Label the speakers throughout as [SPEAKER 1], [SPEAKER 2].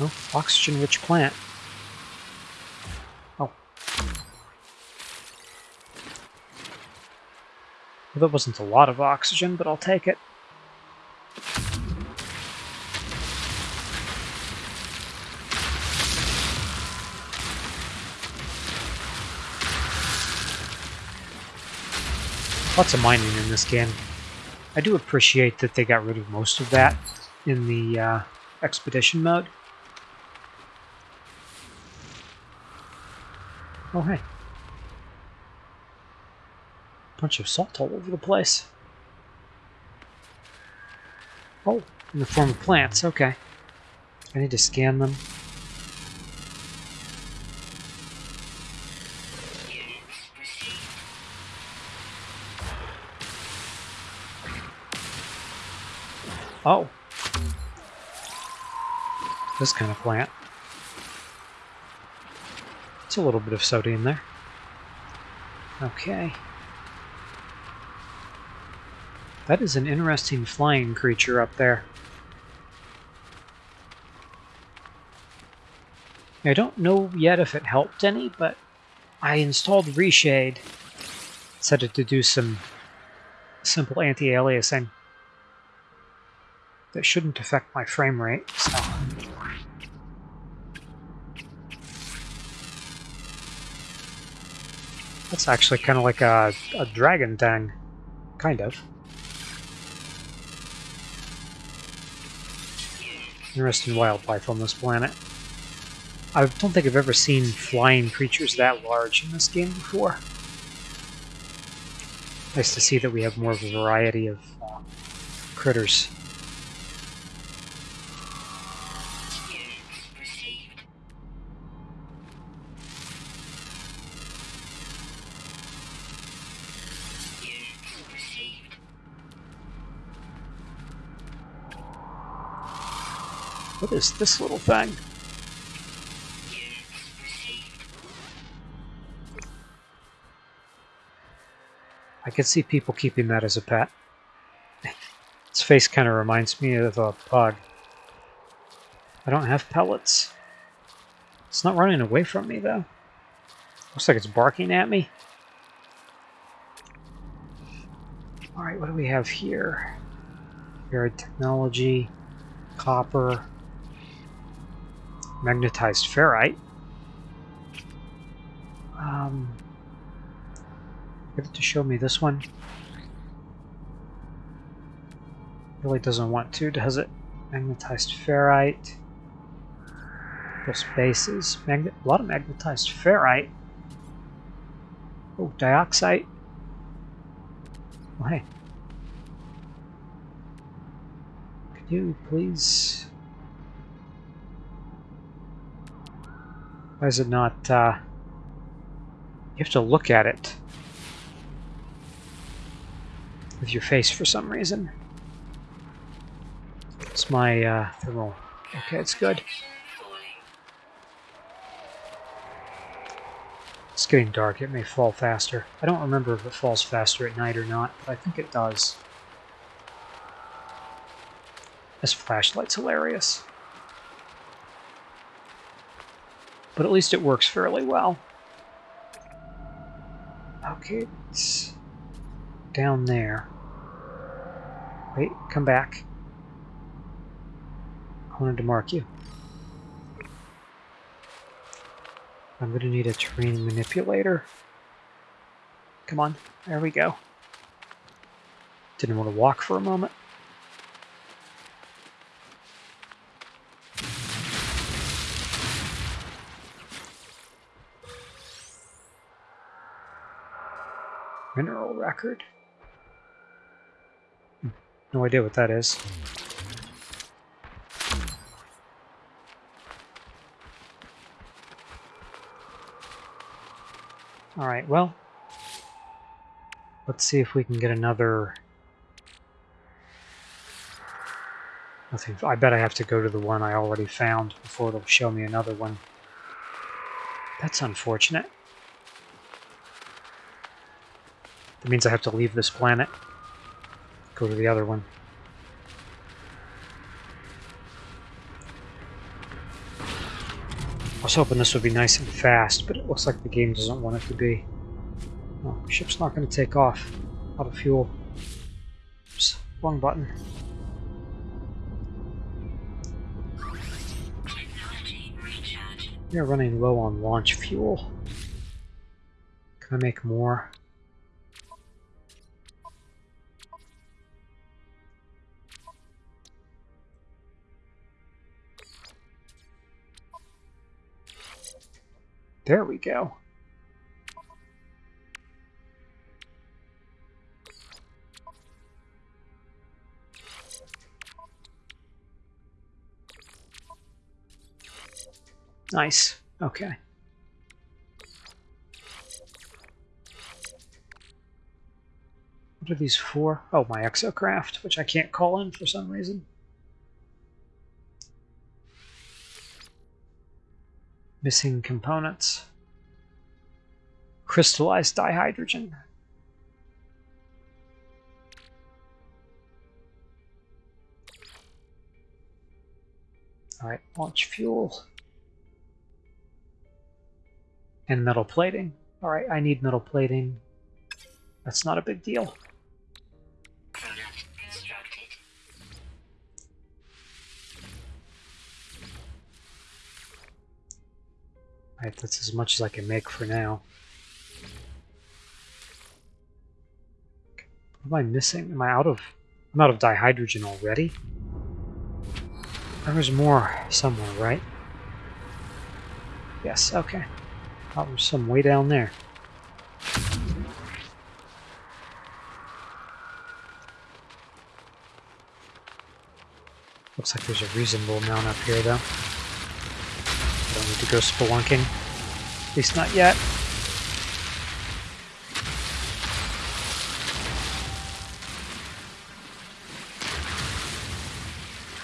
[SPEAKER 1] Oh, oxygen-rich plant. Oh. Well, that wasn't a lot of oxygen, but I'll take it. Lots of mining in this game. I do appreciate that they got rid of most of that in the uh, expedition mode. Oh, hey. Bunch of salt all over the place. Oh, in the form of plants, okay. I need to scan them. Oh. This kind of plant. A little bit of sodium there. Okay. That is an interesting flying creature up there. I don't know yet if it helped any, but I installed Reshade. Set it to do some simple anti-aliasing that shouldn't affect my frame rate. So. That's actually kind of like a, a dragon thing. Kind of. Interesting wildlife on this planet. I don't think I've ever seen flying creatures that large in this game before. Nice to see that we have more of a variety of uh, critters. What is this little thing? I can see people keeping that as a pet. Its face kind of reminds me of a pug. I don't have pellets. It's not running away from me, though. Looks like it's barking at me. Alright, what do we have here? Varied technology, copper, magnetized ferrite. Um, get it to show me this one. Really doesn't want to, does it? Magnetized ferrite. Those bases. Magnet a lot of magnetized ferrite. Oh, dioxide. Oh, hey. Could you please Why is it not, uh, you have to look at it with your face for some reason. It's my, uh, thermal. Okay, it's good. It's getting dark, it may fall faster. I don't remember if it falls faster at night or not, but I think it does. This flashlight's hilarious. But at least it works fairly well. Okay, it's down there. Wait, come back. I wanted to mark you. I'm going to need a terrain manipulator. Come on, there we go. Didn't want to walk for a moment. Mineral record? No idea what that is. Alright, well, let's see if we can get another... I bet I have to go to the one I already found before it'll show me another one. That's unfortunate. That means I have to leave this planet. Go to the other one. I was hoping this would be nice and fast, but it looks like the game doesn't want it to be. Oh, ship's not going to take off. Out of fuel. Oops, wrong button. We are running low on launch fuel. Can I make more? There we go. Nice. Okay. What are these for? Oh, my exocraft, which I can't call in for some reason. Missing components. Crystallized dihydrogen. Alright, launch fuel. And metal plating. Alright, I need metal plating. That's not a big deal. That's as much as I can make for now. What am I missing? Am I out of... I'm out of dihydrogen already? There's more somewhere, right? Yes, okay. Oh, there's some way down there. Looks like there's a reasonable amount up here, though. To go spelunking. At least not yet.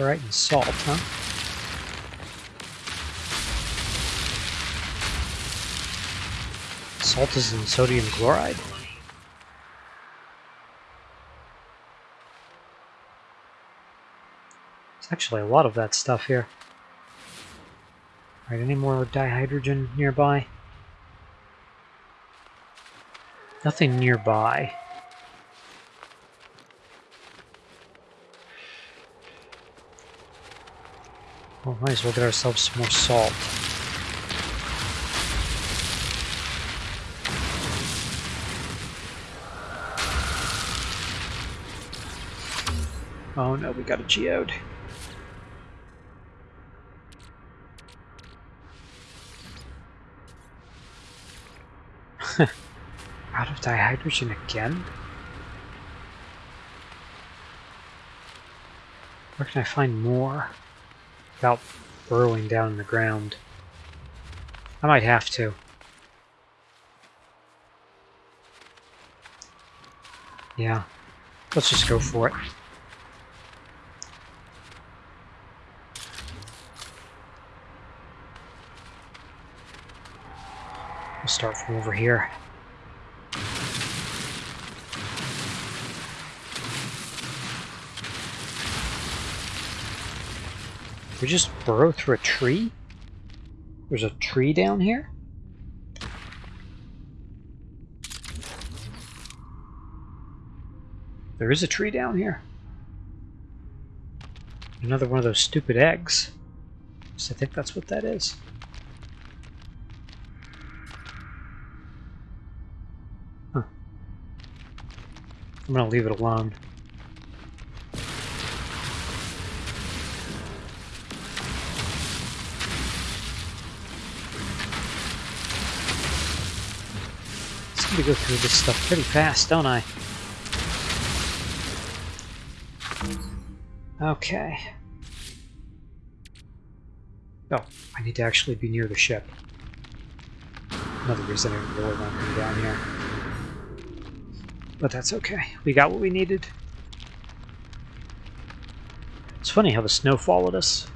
[SPEAKER 1] Alright, and salt, huh? Salt is in sodium chloride? There's actually a lot of that stuff here. Alright, any more dihydrogen nearby? Nothing nearby. Well, might as well get ourselves some more salt. Oh no, we got a geode. Dihydrogen again? Where can I find more without burrowing down in the ground? I might have to. Yeah, let's just go for it. We'll start from over here. We just burrow through a tree? There's a tree down here? There is a tree down here. Another one of those stupid eggs. So I think that's what that is. Huh. I'm gonna leave it alone. To go through this stuff pretty fast, don't I? Okay. Oh, I need to actually be near the ship. Another reason I really want to be down here. But that's okay. We got what we needed. It's funny how the snow followed us.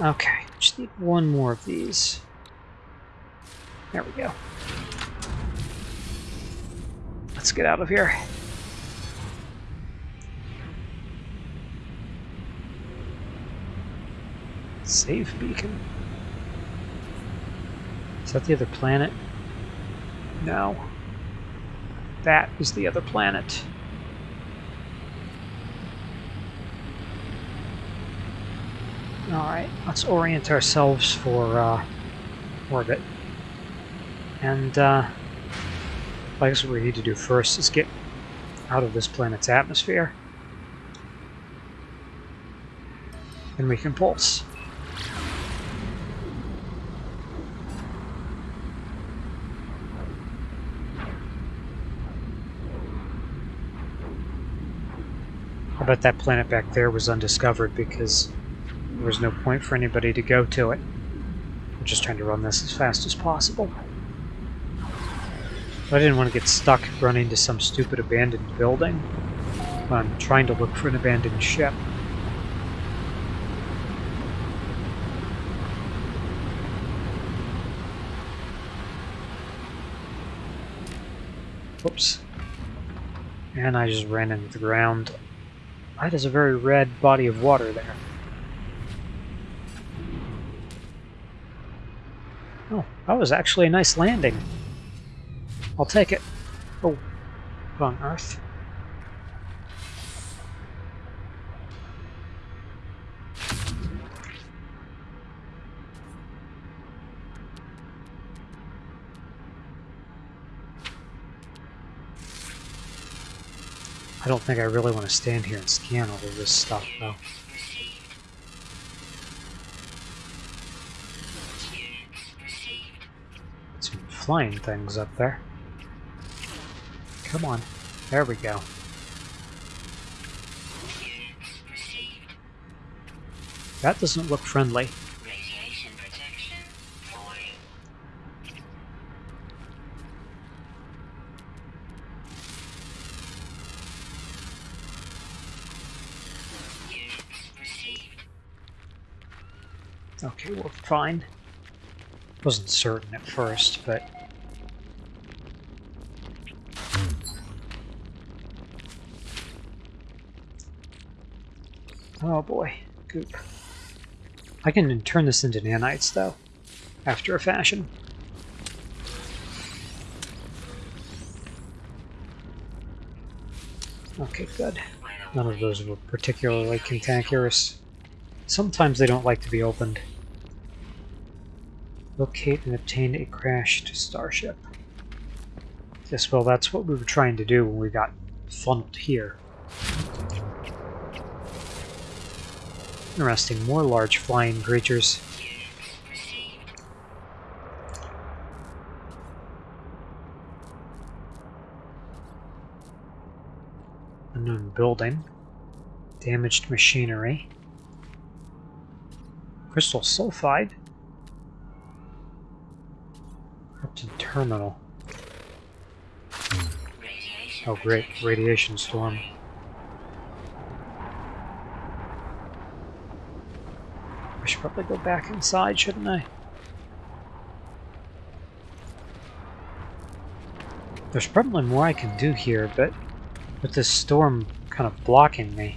[SPEAKER 1] Okay. Just need one more of these. There we go. Let's get out of here. Save beacon. Is that the other planet? No. That is the other planet. Alright, let's orient ourselves for uh, orbit. And uh, I guess what we need to do first is get out of this planet's atmosphere. And we can pulse. I bet that planet back there was undiscovered because there was no point for anybody to go to it. I'm just trying to run this as fast as possible. I didn't want to get stuck running to some stupid abandoned building. I'm trying to look for an abandoned ship. Whoops. And I just ran into the ground. That is a very red body of water there. Oh, that was actually a nice landing. I'll take it. Oh, wrong Earth. I don't think I really want to stand here and scan all of this stuff, though. Flying things up there. Come on. There we go. That doesn't look friendly. Okay, we're fine. Wasn't certain at first, but... Oh boy, goop. I can turn this into nanites, though, after a fashion. Okay, good. None of those were particularly cantankerous. Sometimes they don't like to be opened. Locate and obtain a crashed starship. Yes, well, that's what we were trying to do when we got funneled here. Interesting, more large flying creatures. Unknown building. Damaged machinery. Crystal sulfide. Corrupted terminal. Oh great, radiation storm. Should probably go back inside, shouldn't I? There's probably more I can do here, but with this storm kind of blocking me.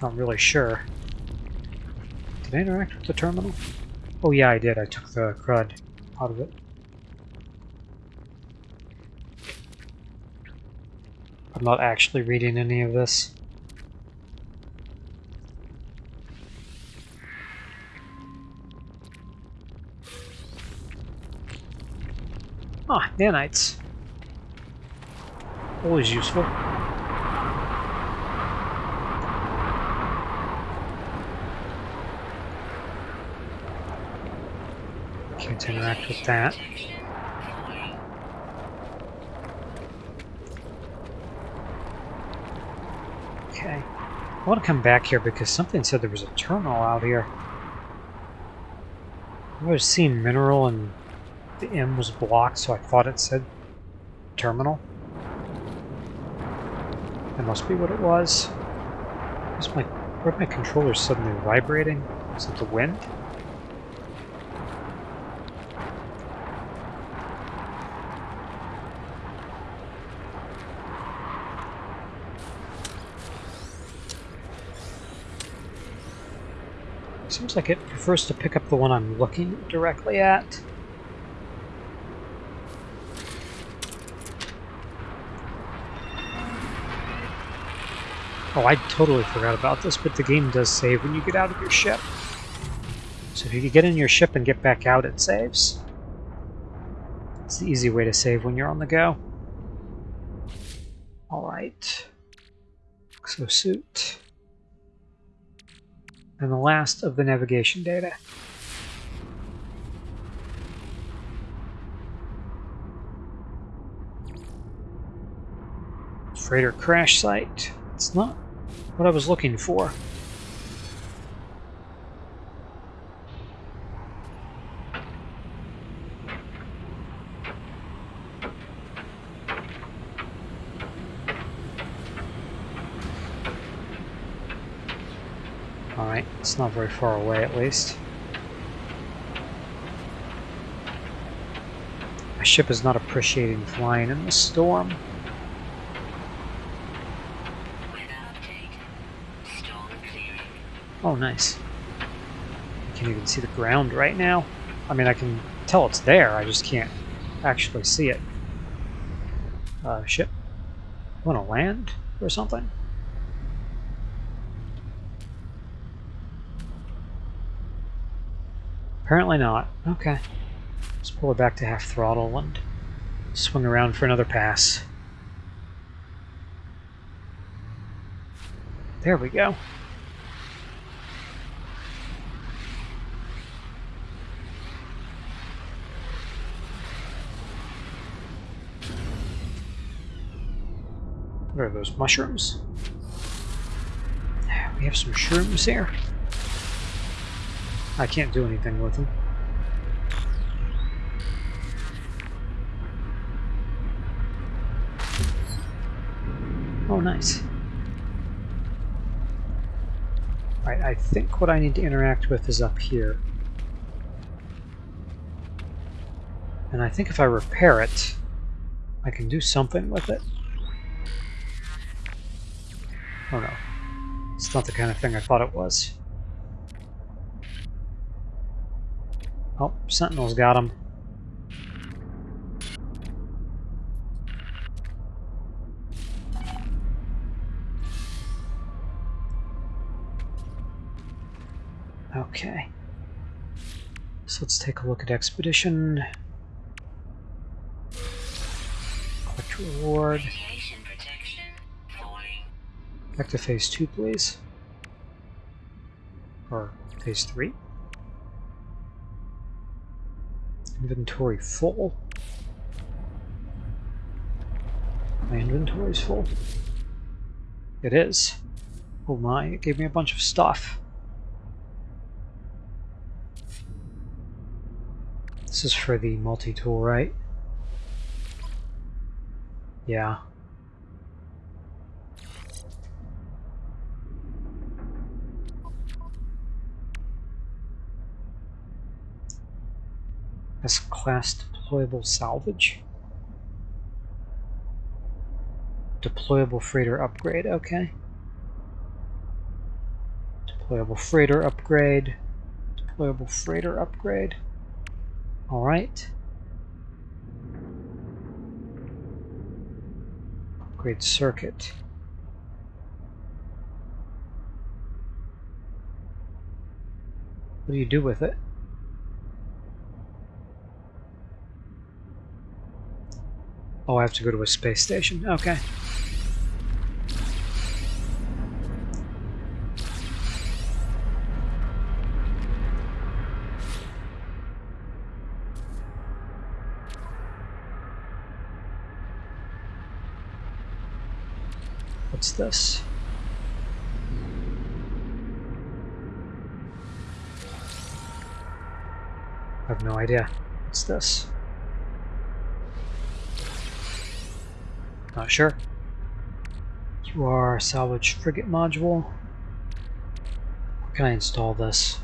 [SPEAKER 1] Not really sure. Did I interact with the terminal? Oh yeah, I did. I took the crud out of it. I'm not actually reading any of this. Nanites. Always useful. Can't interact with that. Okay. I want to come back here because something said there was a terminal out here. I was seen mineral and the M was blocked, so I thought it said terminal. That must be what it was. Is my, where my controller suddenly vibrating? Is it the wind? Seems like it prefers to pick up the one I'm looking directly at. Oh, I totally forgot about this, but the game does save when you get out of your ship. So if you get in your ship and get back out, it saves. It's the easy way to save when you're on the go. Alright. Exosuit. And the last of the navigation data. Freighter crash site. It's not what I was looking for. Alright, it's not very far away at least. My ship is not appreciating flying in the storm. Oh, nice. I can't even see the ground right now. I mean, I can tell it's there, I just can't actually see it. Uh, ship. Want to land or something? Apparently not. Okay. Let's pull it back to half throttle and swing around for another pass. There we go. What are those mushrooms? We have some shrooms here. I can't do anything with them. Oh, nice. Right, I think what I need to interact with is up here. And I think if I repair it, I can do something with it. Oh no. It's not the kind of thing I thought it was. Oh, Sentinel's got him. Okay. So let's take a look at Expedition. Collect reward. Back to phase two, please. Or phase three. Inventory full. My inventory's full. It is. Oh my, it gave me a bunch of stuff. This is for the multi-tool, right? Yeah. S-class deployable salvage. Deployable freighter upgrade, okay. Deployable freighter upgrade. Deployable freighter upgrade. Alright. Upgrade circuit. What do you do with it? Oh, I have to go to a space station. Okay. What's this? I have no idea. What's this? Not sure. You are salvage frigate module. Where can I install this?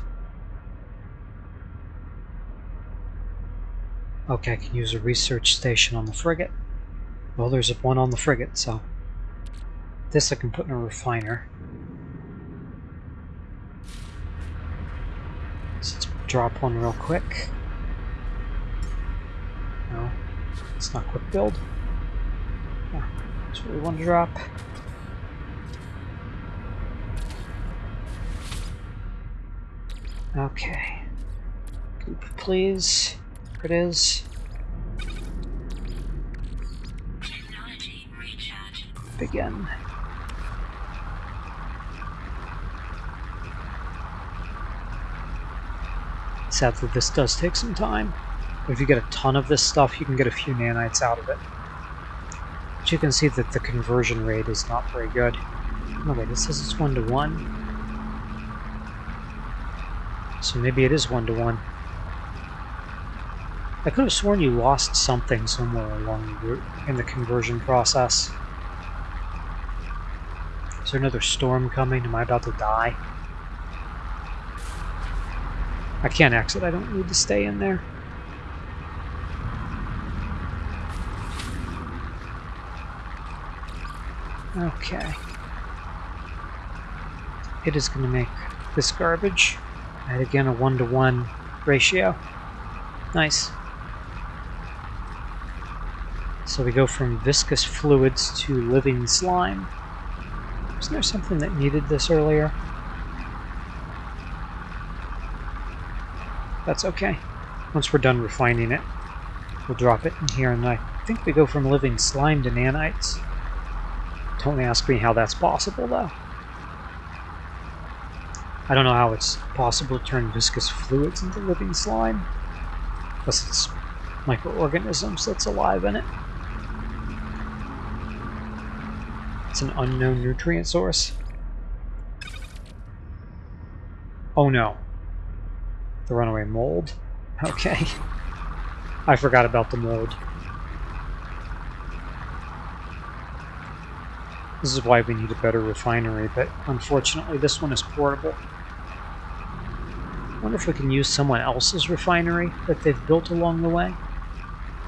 [SPEAKER 1] Okay, I can use a research station on the frigate. Well, there's one on the frigate, so... This I can put in a refiner. So let's drop one real quick. No, it's not quick build. Yeah, we want to drop. Okay. Goop, please. It is. Begin. Sadly, this does take some time. But if you get a ton of this stuff, you can get a few nanites out of it. You can see that the conversion rate is not very good. Oh wait, it says it's one to one. So maybe it is one to one. I could have sworn you lost something somewhere along the route in the conversion process. Is there another storm coming? Am I about to die? I can't exit. I don't need to stay in there. Okay. It is going to make this garbage. And again, a one-to-one -one ratio. Nice. So we go from viscous fluids to living slime. Wasn't there something that needed this earlier? That's okay. Once we're done refining it, we'll drop it in here, and I think we go from living slime to nanites. Don't ask me how that's possible, though. I don't know how it's possible to turn viscous fluids into living slime. Unless it's microorganisms that's alive in it. It's an unknown nutrient source. Oh no. The runaway mold. Okay. I forgot about the mold. This is why we need a better refinery, but unfortunately this one is portable. I wonder if we can use someone else's refinery that they've built along the way.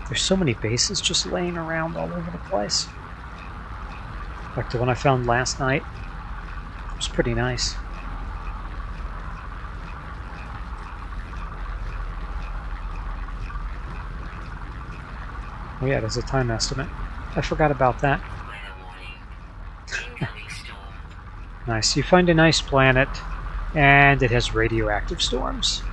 [SPEAKER 1] There's so many bases just laying around all over the place. Like the one I found last night. It was pretty nice. Oh yeah, there's a time estimate. I forgot about that. Nice. You find a nice planet and it has radioactive storms.